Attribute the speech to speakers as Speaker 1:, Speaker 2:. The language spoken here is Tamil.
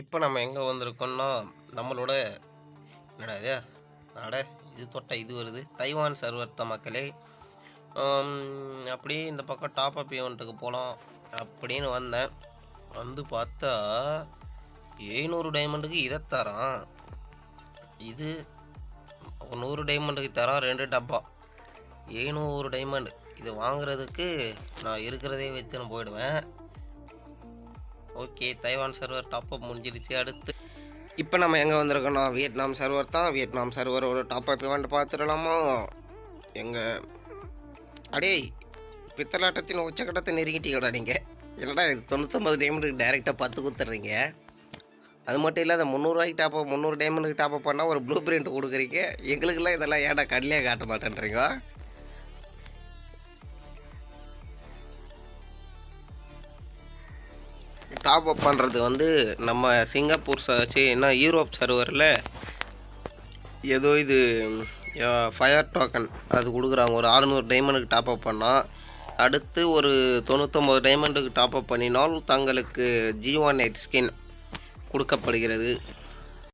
Speaker 1: இப்போ நம்ம எங்கே வந்திருக்கோம்னா நம்மளோட என்னடா இது? நாட இது தொட்ட இது வருது. தைவான் சர்வர்த்த மக்களே அப்படியே இந்த பக்கம் டாப் அப் ஈவெண்ட்டுக்கு போகலாம் அப்படின்னு வந்தேன். வந்து பார்த்தா எழுநூறு டைமண்டுக்கு இதை தரான். இது நூறு டைமண்டுக்கு தரான் ரெண்டு டப்பா. எழுநூறு டைமண்ட் இது வாங்குறதுக்கு நான் இருக்கிறதே வச்சு நான் போயிடுவேன். ஓகே தைவான் சர்வர் டாப்அப் முடிஞ்சிருச்சு அடுத்து. இப்போ நம்ம எங்கே வந்திருக்கோம்னா வியட்நாம் சர்வர் தான். வியட்நாம் சர்வரோட டாப்அப் அப் பார்த்துடலாமா எங்கள் அடே பித்தலாட்டத்தின் உச்சக்கட்டத்தை நெருங்கிட்டீங்கடா நீங்கள் இல்லைடா இது தொண்ணூற்றொம்பது டைமண்டுக்கு டைரெக்டாக பத்து கொடுத்துட்றீங்க அது மட்டும் இல்லாத முந்நூறுவாய்க்கு டாப்அப் முந்நூறு டைமண்டுக்கு டாப்அப் பண்ணால் ஒரு ப்ளூ பிரிண்ட் கொடுக்குறீங்க. எங்களுக்கெல்லாம் இதெல்லாம் ஏன்டா கண்ணிலே காட்ட மாட்டேன்றீங்க? டாப் அப் பண்ணுறது வந்து நம்ம சிங்கப்பூர் சர்ச்சு என்ன யூரோப் சர்வரில் ஏதோ இது ஃபயர் டோக்கன் அது கொடுக்குறாங்க. ஒரு அறுநூறு டைமண்டுக்கு டாப் அப் பண்ணால் அடுத்து ஒரு தொண்ணூற்றொம்பது டைமண்டுக்கு டாப் அப் பண்ணினால் தங்களுக்கு ஜி ஒன் எயிட் ஸ்கின் கொடுக்கப்படுகிறது.